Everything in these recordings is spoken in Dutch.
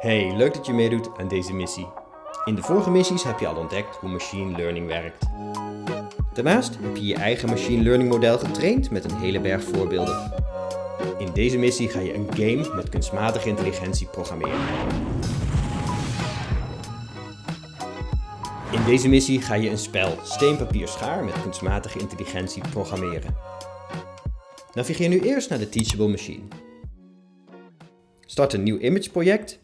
Hey, leuk dat je meedoet aan deze missie. In de vorige missies heb je al ontdekt hoe machine learning werkt. Daarnaast heb je je eigen machine learning model getraind met een hele berg voorbeelden. In deze missie ga je een game met kunstmatige intelligentie programmeren. In deze missie ga je een spel steen, papier, schaar met kunstmatige intelligentie programmeren. Navigeer nu eerst naar de Teachable Machine. Start een nieuw image project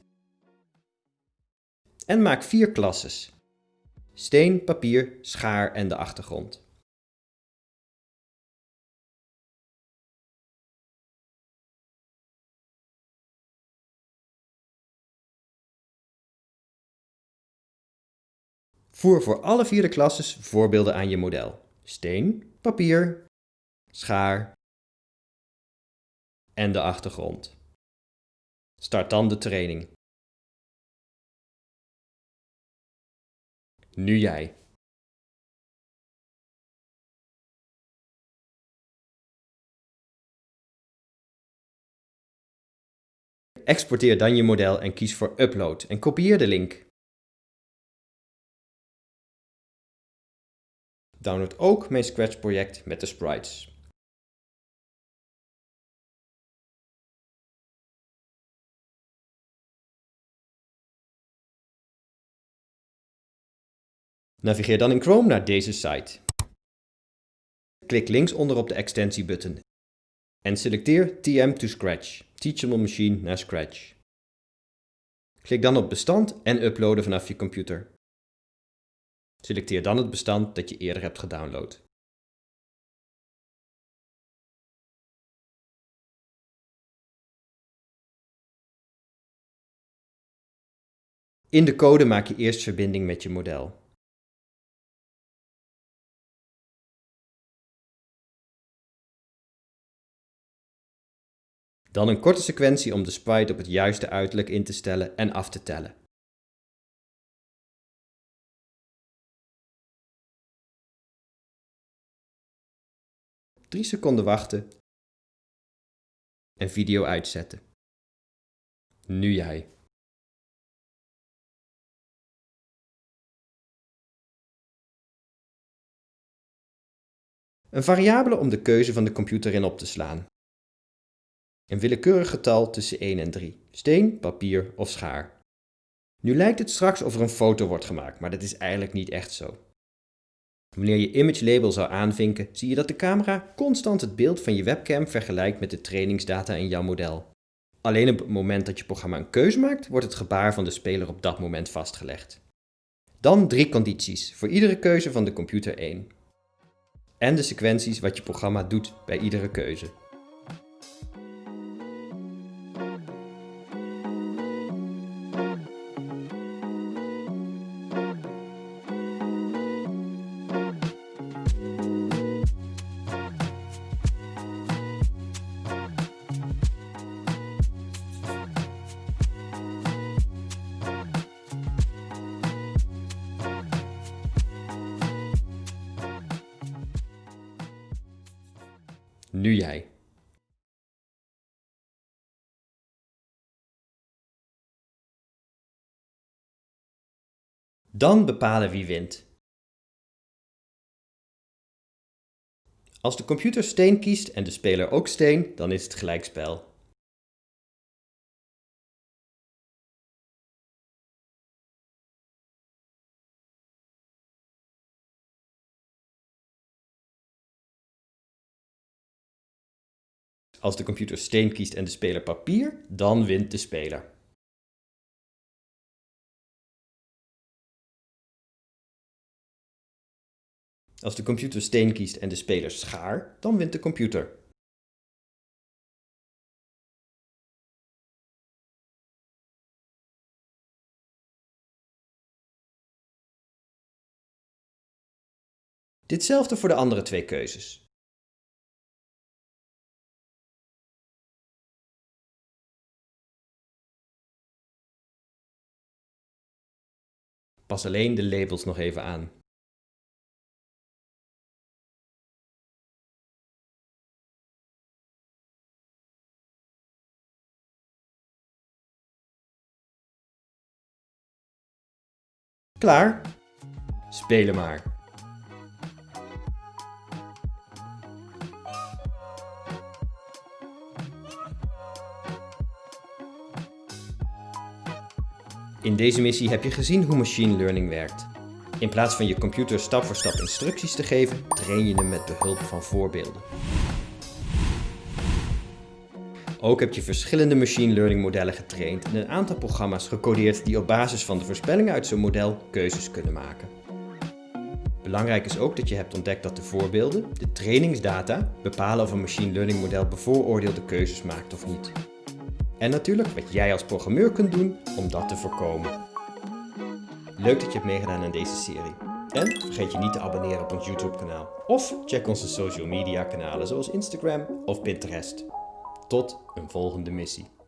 en maak vier klasses. Steen, papier, schaar en de achtergrond. Voer voor alle vier de klasses voorbeelden aan je model. Steen, papier, schaar en de achtergrond. Start dan de training. Nu jij. Exporteer dan je model en kies voor Upload en kopieer de link. Download ook mijn Scratch project met de sprites. Navigeer dan in Chrome naar deze site. Klik linksonder op de extensie-button en selecteer TM to Scratch, Teachable Machine naar Scratch. Klik dan op Bestand en uploaden vanaf je computer. Selecteer dan het bestand dat je eerder hebt gedownload. In de code maak je eerst verbinding met je model. Dan een korte sequentie om de sprite op het juiste uiterlijk in te stellen en af te tellen. Drie seconden wachten en video uitzetten. Nu jij. Een variabele om de keuze van de computer in op te slaan. Een willekeurig getal tussen 1 en 3. Steen, papier of schaar. Nu lijkt het straks of er een foto wordt gemaakt, maar dat is eigenlijk niet echt zo. Wanneer je image label zou aanvinken, zie je dat de camera constant het beeld van je webcam vergelijkt met de trainingsdata in jouw model. Alleen op het moment dat je programma een keuze maakt, wordt het gebaar van de speler op dat moment vastgelegd. Dan drie condities, voor iedere keuze van de computer 1. En de sequenties wat je programma doet bij iedere keuze. Nu jij. Dan bepalen wie wint. Als de computer steen kiest en de speler ook steen, dan is het gelijkspel. Als de computer steen kiest en de speler papier, dan wint de speler. Als de computer steen kiest en de speler schaar, dan wint de computer. Ditzelfde voor de andere twee keuzes. Pas alleen de labels nog even aan. Klaar? Spelen maar. In deze missie heb je gezien hoe machine learning werkt. In plaats van je computer stap voor stap instructies te geven, train je hem met behulp van voorbeelden. Ook heb je verschillende machine learning modellen getraind en een aantal programma's gecodeerd die op basis van de voorspellingen uit zo'n model keuzes kunnen maken. Belangrijk is ook dat je hebt ontdekt dat de voorbeelden, de trainingsdata, bepalen of een machine learning model bevooroordeelde keuzes maakt of niet. En natuurlijk wat jij als programmeur kunt doen om dat te voorkomen. Leuk dat je hebt meegedaan aan deze serie. En vergeet je niet te abonneren op ons YouTube kanaal. Of check onze social media kanalen zoals Instagram of Pinterest. Tot een volgende missie.